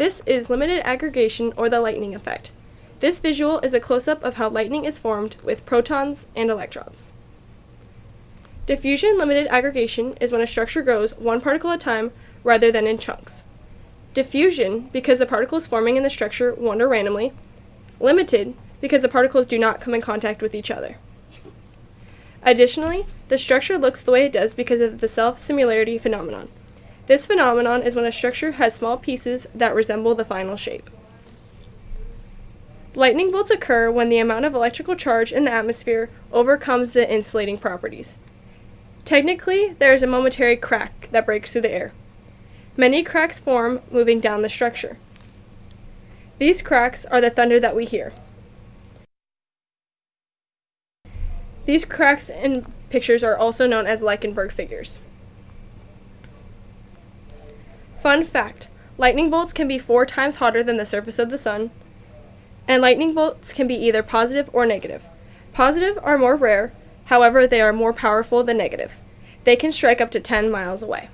This is limited aggregation or the lightning effect. This visual is a close-up of how lightning is formed with protons and electrons. Diffusion limited aggregation is when a structure grows one particle at a time rather than in chunks. Diffusion, because the particles forming in the structure wander randomly. Limited, because the particles do not come in contact with each other. Additionally, the structure looks the way it does because of the self-similarity phenomenon. This phenomenon is when a structure has small pieces that resemble the final shape. Lightning bolts occur when the amount of electrical charge in the atmosphere overcomes the insulating properties. Technically, there is a momentary crack that breaks through the air. Many cracks form moving down the structure. These cracks are the thunder that we hear. These cracks in pictures are also known as Lichtenberg figures. Fun fact lightning bolts can be four times hotter than the surface of the sun, and lightning bolts can be either positive or negative. Positive are more rare, however, they are more powerful than negative. They can strike up to 10 miles away.